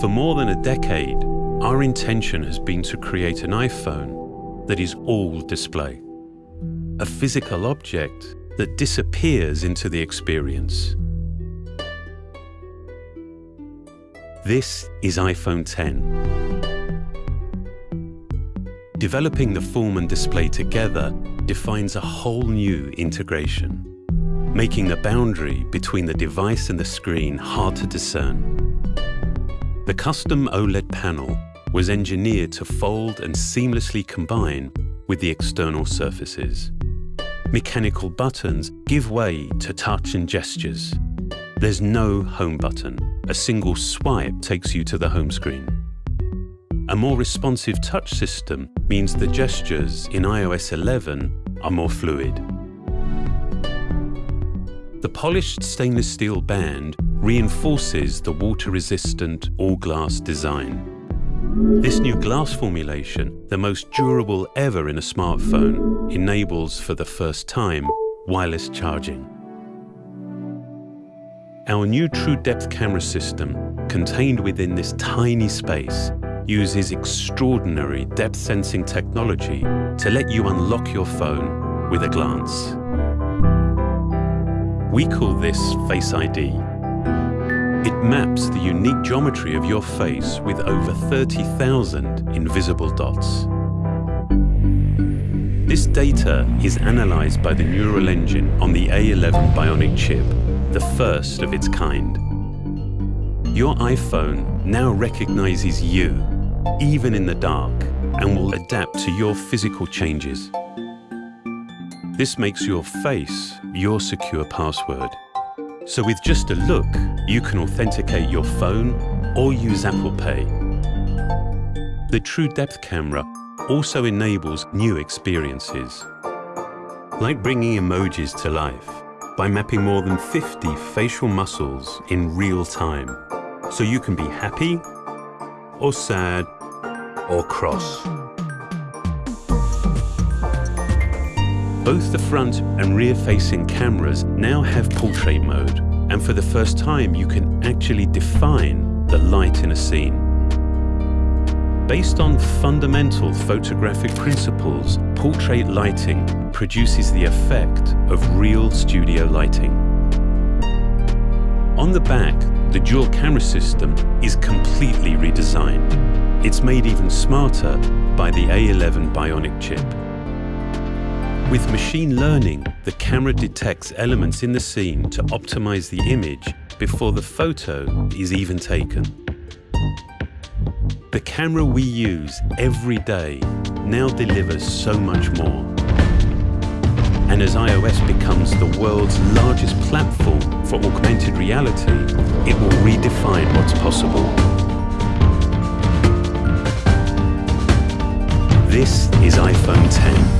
For more than a decade, our intention has been to create an iPhone that is all display. A physical object that disappears into the experience. This is iPhone 10. Developing the form and display together defines a whole new integration, making the boundary between the device and the screen hard to discern. The custom OLED panel was engineered to fold and seamlessly combine with the external surfaces. Mechanical buttons give way to touch and gestures. There's no home button. A single swipe takes you to the home screen. A more responsive touch system means the gestures in iOS 11 are more fluid. The polished stainless steel band reinforces the water-resistant all-glass design. This new glass formulation, the most durable ever in a smartphone, enables for the first time wireless charging. Our new True Depth camera system, contained within this tiny space, uses extraordinary depth sensing technology to let you unlock your phone with a glance. We call this Face ID it maps the unique geometry of your face with over 30,000 invisible dots. This data is analyzed by the neural engine on the A11 Bionic chip, the first of its kind. Your iPhone now recognizes you, even in the dark, and will adapt to your physical changes. This makes your face your secure password. So with just a look, you can authenticate your phone or use Apple Pay. The True Depth camera also enables new experiences, like bringing emojis to life by mapping more than 50 facial muscles in real time, so you can be happy or sad or cross. Both the front and rear-facing cameras now have portrait mode, and for the first time you can actually define the light in a scene. Based on fundamental photographic principles, portrait lighting produces the effect of real studio lighting. On the back, the dual camera system is completely redesigned. It's made even smarter by the A11 Bionic chip. With machine learning, the camera detects elements in the scene to optimize the image before the photo is even taken. The camera we use every day now delivers so much more. And as iOS becomes the world's largest platform for augmented reality, it will redefine what's possible. This is iPhone 10.